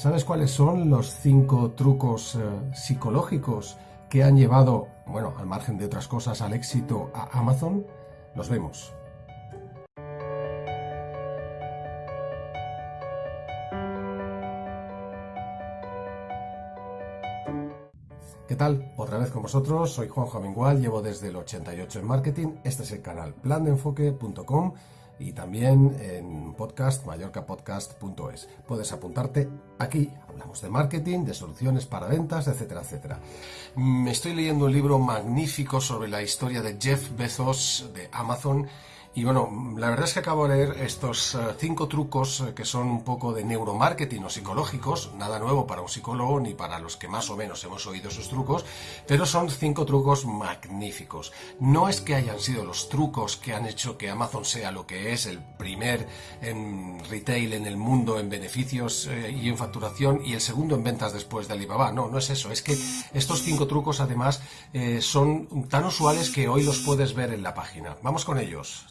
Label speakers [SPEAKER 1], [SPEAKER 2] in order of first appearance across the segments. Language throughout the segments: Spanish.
[SPEAKER 1] ¿Sabes cuáles son los cinco trucos eh, psicológicos que han llevado, bueno, al margen de otras cosas, al éxito a Amazon? Los vemos. ¿Qué tal? Otra vez con vosotros, soy Juan Amengual, llevo desde el 88 en marketing, este es el canal plandeenfoque.com y también en podcast mallorcapodcast.es. Puedes apuntarte aquí, hablamos de marketing, de soluciones para ventas, etcétera, etcétera. Me estoy leyendo un libro magnífico sobre la historia de Jeff Bezos de Amazon y bueno, la verdad es que acabo de leer estos eh, cinco trucos eh, que son un poco de neuromarketing o psicológicos, nada nuevo para un psicólogo ni para los que más o menos hemos oído esos trucos, pero son cinco trucos magníficos. No es que hayan sido los trucos que han hecho que Amazon sea lo que es, el primer en retail en el mundo en beneficios eh, y en facturación y el segundo en ventas después de Alibaba. No, no es eso, es que estos cinco trucos además son tan usuales que hoy los puedes ver en la página. Vamos con ellos.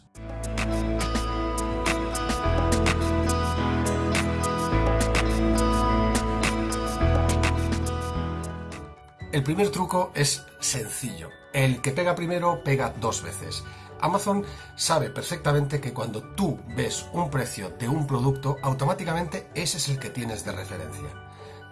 [SPEAKER 1] El primer truco es sencillo. El que pega primero pega dos veces. Amazon sabe perfectamente que cuando tú ves un precio de un producto, automáticamente ese es el que tienes de referencia.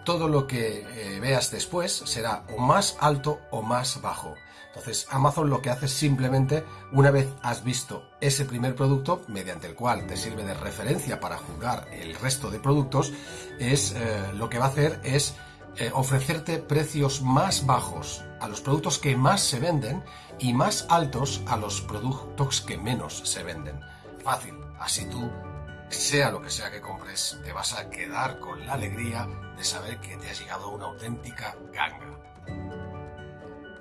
[SPEAKER 1] Todo lo que eh, veas después será o más alto o más bajo. Entonces Amazon lo que hace es simplemente, una vez has visto ese primer producto, mediante el cual te sirve de referencia para juzgar el resto de productos, es eh, lo que va a hacer es eh, ofrecerte precios más bajos a los productos que más se venden y más altos a los productos que menos se venden. Fácil, así tú, sea lo que sea que compres, te vas a quedar con la alegría de saber que te ha llegado una auténtica ganga.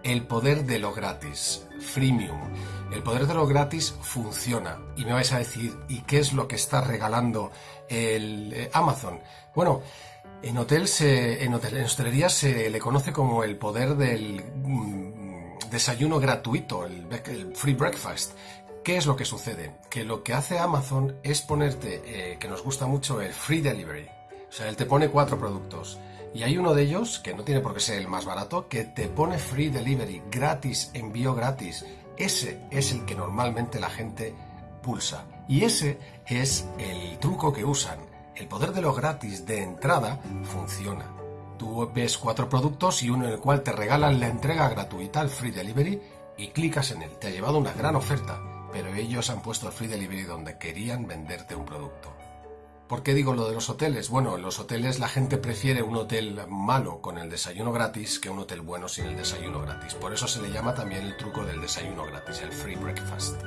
[SPEAKER 1] El poder de lo gratis, freemium. El poder de lo gratis funciona. Y me vais a decir, ¿y qué es lo que está regalando el eh, Amazon? Bueno, en hotel se, en, hostelería se le conoce como el poder del mm, desayuno gratuito, el, free breakfast. ¿Qué es lo que sucede? Que lo que hace Amazon es ponerte, eh, que nos gusta mucho, el free delivery. O sea, él te pone cuatro productos y hay uno de ellos, que no tiene por qué ser el más barato, que te pone free delivery, gratis, envío gratis. Ese es el que normalmente la gente pulsa. Y ese es el truco que usan. El poder de lo gratis de entrada funciona. Tú ves cuatro productos y uno en el cual te regalan la entrega gratuita, el free delivery, y clicas en él. Te ha llevado una gran oferta, pero ellos han puesto el free delivery donde querían venderte un producto. ¿Por qué digo lo de los hoteles? Bueno, en los hoteles la gente prefiere un hotel malo con el desayuno gratis que un hotel bueno sin el desayuno gratis. Por eso se le llama también el truco del desayuno gratis, el free breakfast.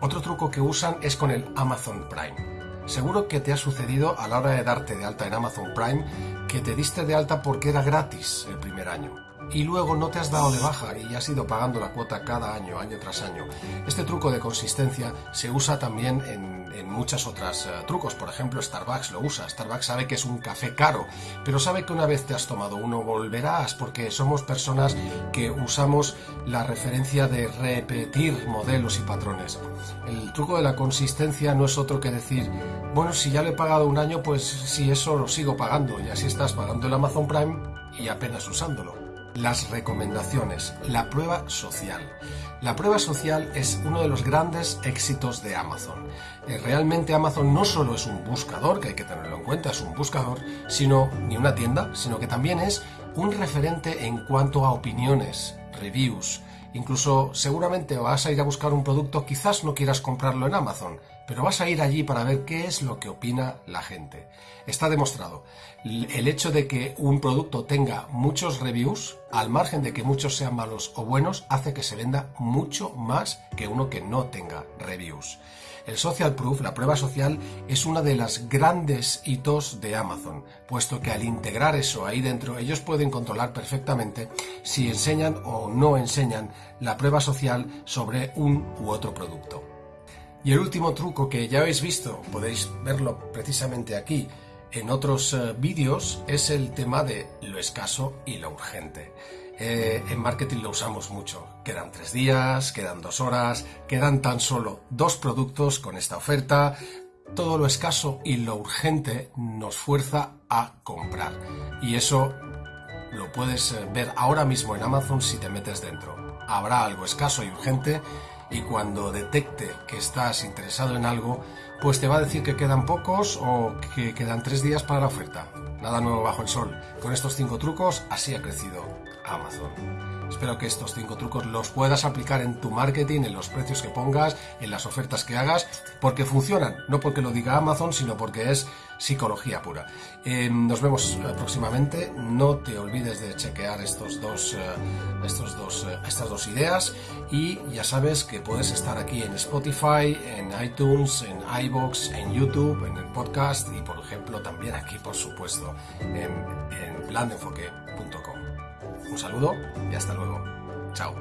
[SPEAKER 1] Otro truco que usan es con el Amazon Prime. Seguro que te ha sucedido a la hora de darte de alta en Amazon Prime que te diste de alta porque era gratis el primer año y luego no te has dado de baja y has ido pagando la cuota cada año, año tras año. Este truco de consistencia se usa también en, muchas otras eh, trucos. Por ejemplo, Starbucks lo usa. Starbucks sabe que es un café caro, pero sabe que una vez te has tomado uno volverás porque somos personas que usamos la referencia de repetir modelos y patrones. El truco de la consistencia no es otro que decir, bueno, si ya le he pagado un año, pues si eso lo sigo pagando y así estás pagando el Amazon Prime y apenas usándolo las recomendaciones, la prueba social. La prueba social es uno de los grandes éxitos de Amazon. Eh, realmente Amazon no solo es un buscador, que hay que tenerlo en cuenta, es un buscador, sino ni una tienda, sino que también es un referente en cuanto a opiniones, reviews. Incluso seguramente vas a ir a buscar un producto, quizás no quieras comprarlo en Amazon, pero vas a ir allí para ver qué es lo que opina la gente. Está demostrado. El hecho de que un producto tenga muchos reviews, al margen de que muchos sean malos o buenos, hace que se venda mucho más que uno que no tenga reviews. El social proof, la prueba social, es una de las grandes hitos de Amazon, puesto que al integrar eso ahí dentro, ellos pueden controlar perfectamente si enseñan o no enseñan la prueba social sobre un u otro producto. Y el último truco que ya habéis visto, podéis verlo precisamente aquí en otros eh, vídeos, es el tema de lo escaso y lo urgente. Eh, en marketing lo usamos mucho. Quedan tres días, quedan dos horas, quedan tan solo dos productos con esta oferta. todo lo escaso y lo urgente nos fuerza a comprar. Y eso lo puedes eh, ver ahora mismo en Amazon si te metes dentro. Habrá algo escaso y urgente y cuando detecte que estás interesado en algo, pues te va a decir que quedan pocos o que quedan tres días para la oferta. Nada nuevo bajo el sol. Con estos cinco trucos así ha crecido Amazon. Espero que estos cinco trucos los puedas aplicar en tu marketing, en los precios que pongas, en las ofertas que hagas, porque funcionan, no porque lo diga Amazon, sino porque es psicología pura. Eh, nos vemos eh, próximamente. No te olvides de chequear estos dos, eh, estos dos, estas dos ideas y ya sabes que puedes estar aquí en Spotify, en iTunes, en iBox, en YouTube, en el podcast y por ejemplo también aquí por supuesto en, en. Un saludo y hasta luego. Chao.